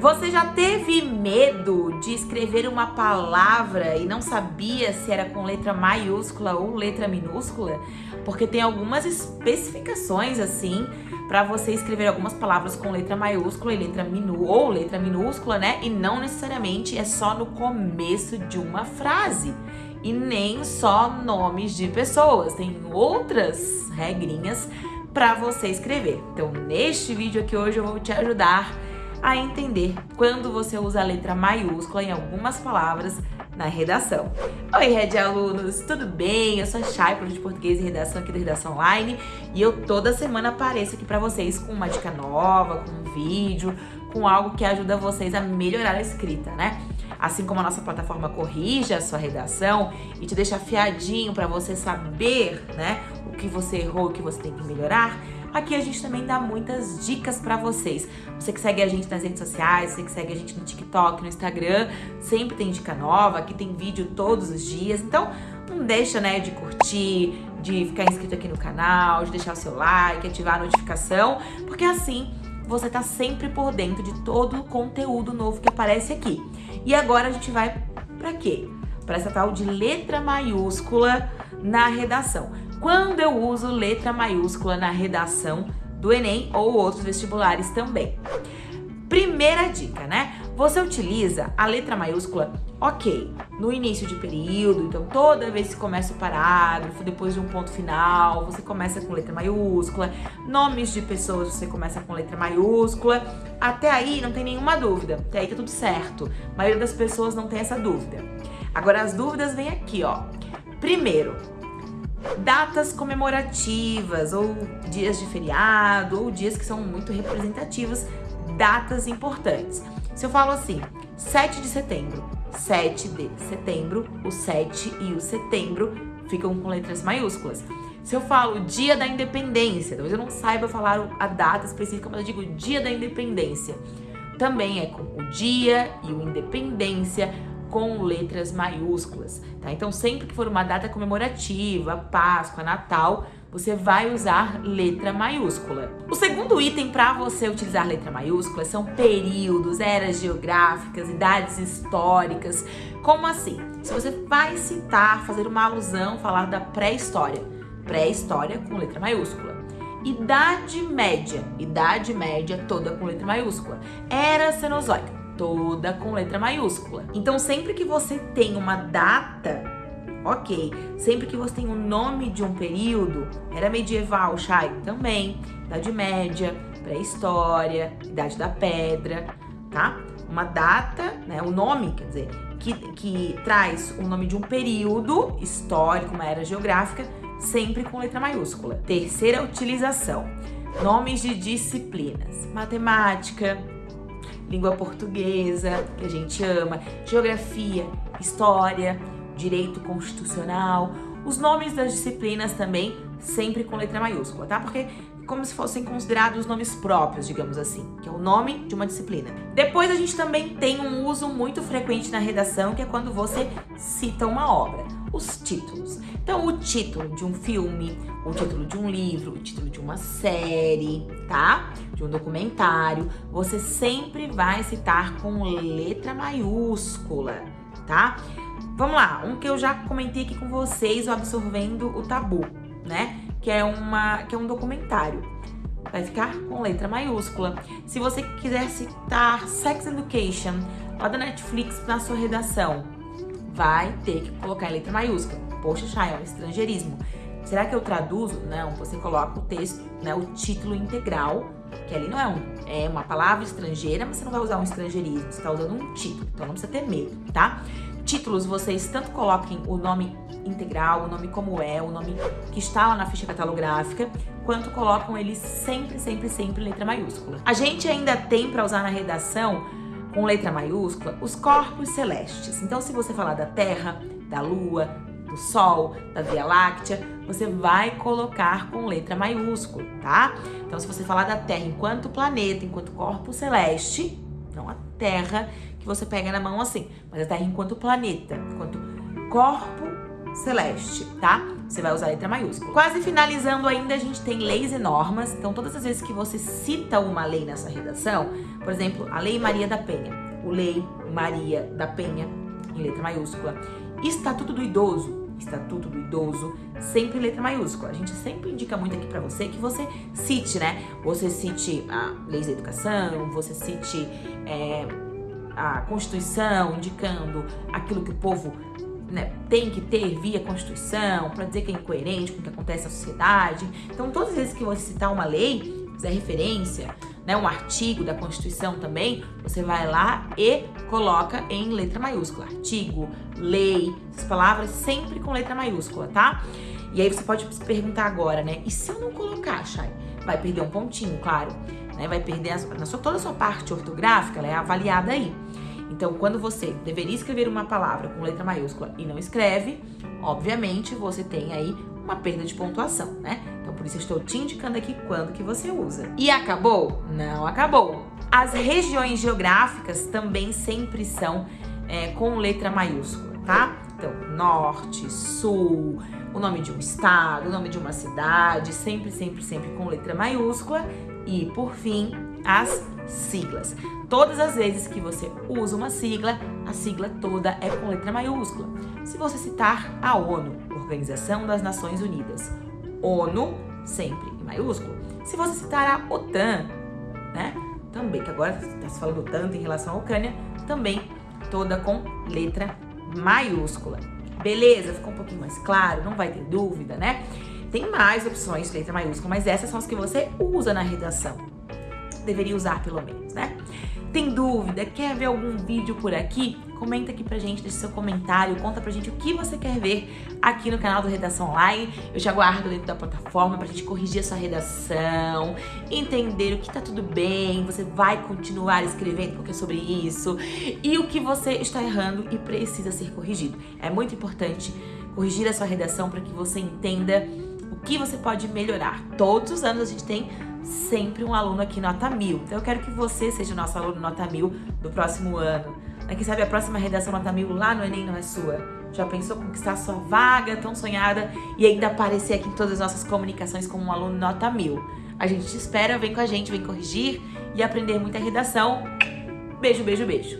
Você já teve medo de escrever uma palavra e não sabia se era com letra maiúscula ou letra minúscula? Porque tem algumas especificações assim para você escrever algumas palavras com letra maiúscula e letra minu ou letra minúscula, né? E não necessariamente é só no começo de uma frase. E nem só nomes de pessoas, tem outras regrinhas para você escrever. Então, neste vídeo aqui hoje eu vou te ajudar a entender quando você usa a letra maiúscula em algumas palavras na redação. Oi, Red Alunos, tudo bem? Eu sou a Chay, professor de português e redação aqui da Redação Online e eu toda semana apareço aqui para vocês com uma dica nova, com um vídeo, com algo que ajuda vocês a melhorar a escrita, né? Assim como a nossa plataforma corrige a sua redação e te deixa afiadinho para você saber, né, o que você errou, o que você tem que melhorar, Aqui a gente também dá muitas dicas para vocês. Você que segue a gente nas redes sociais, você que segue a gente no TikTok, no Instagram, sempre tem dica nova, aqui tem vídeo todos os dias. Então, não deixa, né, de curtir, de ficar inscrito aqui no canal, de deixar o seu like, ativar a notificação, porque assim você tá sempre por dentro de todo o conteúdo novo que aparece aqui. E agora a gente vai para quê? Para essa tal de letra maiúscula na redação quando eu uso letra maiúscula na redação do Enem ou outros vestibulares também. Primeira dica, né? Você utiliza a letra maiúscula, ok, no início de período, então toda vez que começa o parágrafo, depois de um ponto final, você começa com letra maiúscula, nomes de pessoas você começa com letra maiúscula, até aí não tem nenhuma dúvida, até aí tá tudo certo, a maioria das pessoas não tem essa dúvida. Agora as dúvidas vêm aqui, ó. Primeiro, datas comemorativas ou dias de feriado ou dias que são muito representativos, datas importantes. Se eu falo assim, 7 de setembro, 7 de setembro, o 7 e o setembro ficam com letras maiúsculas. Se eu falo dia da independência, talvez eu não saiba falar a data específica, mas eu digo dia da independência. Também é com o dia e o independência, com letras maiúsculas, tá? Então sempre que for uma data comemorativa, Páscoa, Natal, você vai usar letra maiúscula. O segundo item para você utilizar letra maiúscula são períodos, eras geográficas, idades históricas. Como assim? Se você vai citar, fazer uma alusão, falar da pré-história, pré-história com letra maiúscula. Idade média, idade média toda com letra maiúscula. Era cenozoica, toda com letra maiúscula. Então, sempre que você tem uma data, ok. Sempre que você tem o nome de um período, era medieval, Chay? Também. Idade Média, pré-história, Idade da Pedra, tá? Uma data, né? O nome, quer dizer, que, que traz o nome de um período histórico, uma era geográfica, sempre com letra maiúscula. Terceira utilização. Nomes de disciplinas. Matemática, língua portuguesa, que a gente ama, geografia, história, direito constitucional, os nomes das disciplinas também sempre com letra maiúscula, tá? Porque como se fossem considerados nomes próprios, digamos assim, que é o nome de uma disciplina. Depois a gente também tem um uso muito frequente na redação, que é quando você cita uma obra, os títulos. Então, o título de um filme, o título de um livro, o título de uma série, tá? De um documentário, você sempre vai citar com letra maiúscula, tá? Vamos lá, um que eu já comentei aqui com vocês, o Absorvendo o Tabu, né? que é, uma, que é um documentário. Vai ficar com letra maiúscula. Se você quiser citar Sex Education, lá da Netflix, na sua redação, vai ter que colocar em letra maiúscula. Poxa, Chay, é um estrangeirismo. Será que eu traduzo? Não, você coloca o texto, né, o título integral, que ali não é, um, é uma palavra estrangeira, mas você não vai usar um estrangeirismo, você está usando um título, então não precisa ter medo, tá? Títulos, vocês tanto coloquem o nome integral, o nome como é, o nome que está lá na ficha catalográfica, quanto colocam eles sempre, sempre, sempre letra maiúscula. A gente ainda tem para usar na redação, com letra maiúscula, os corpos celestes. Então, se você falar da Terra, da Lua, do Sol, da Via Láctea, você vai colocar com letra maiúscula, tá? Então, se você falar da Terra enquanto planeta, enquanto corpo celeste, não a Terra que você pega na mão assim, mas a Terra enquanto planeta, enquanto corpo celeste, tá? você vai usar a letra maiúscula. Quase finalizando ainda, a gente tem leis e normas. Então, todas as vezes que você cita uma lei nessa redação, por exemplo, a Lei Maria da Penha, o Lei Maria da Penha, em letra maiúscula, Estatuto do Idoso, Estatuto do Idoso, sempre em letra maiúscula. A gente sempre indica muito aqui pra você que você cite, né? Você cite a Lei da Educação, você cite é, a Constituição, indicando aquilo que o povo né, tem que ter via Constituição, para dizer que é incoerente com o que acontece na sociedade. Então, todas as vezes que você citar uma lei, fizer referência, né, um artigo da Constituição também, você vai lá e coloca em letra maiúscula. Artigo, lei, essas palavras sempre com letra maiúscula, tá? E aí você pode se perguntar agora, né? E se eu não colocar, Chay? Vai perder um pontinho, claro. Né? Vai perder a, sua, toda a sua parte ortográfica, ela é avaliada aí. Então, quando você deveria escrever uma palavra com letra maiúscula e não escreve, obviamente você tem aí uma perda de pontuação, né? Então, por isso eu estou te indicando aqui quando que você usa. E acabou? Não acabou. As regiões geográficas também sempre são é, com letra maiúscula, tá? Então, norte, sul, o nome de um estado, o nome de uma cidade, sempre, sempre, sempre com letra maiúscula. E, por fim, as siglas. Todas as vezes que você usa uma sigla, a sigla toda é com letra maiúscula. Se você citar a ONU, Organização das Nações Unidas, ONU sempre em maiúsculo. Se você citar a OTAN, né, também, que agora está se falando tanto em relação à Ucrânia, também toda com letra maiúscula. Beleza? Ficou um pouquinho mais claro? Não vai ter dúvida, né? Tem mais opções de letra maiúscula, mas essas são as que você usa na redação deveria usar pelo menos, né? Tem dúvida? Quer ver algum vídeo por aqui? Comenta aqui pra gente, deixa seu comentário, conta pra gente o que você quer ver aqui no canal do Redação Online. Eu já guardo dentro da plataforma pra gente corrigir a sua redação, entender o que tá tudo bem, você vai continuar escrevendo porque é sobre isso, e o que você está errando e precisa ser corrigido. É muito importante corrigir a sua redação para que você entenda o que você pode melhorar. Todos os anos a gente tem sempre um aluno aqui nota mil. Então eu quero que você seja o nosso aluno nota mil do próximo ano. Quem sabe a próxima redação nota mil lá no Enem não é sua? Já pensou conquistar sua vaga tão sonhada e ainda aparecer aqui em todas as nossas comunicações como um aluno nota mil? A gente te espera, vem com a gente, vem corrigir e aprender muita redação. Beijo, beijo, beijo.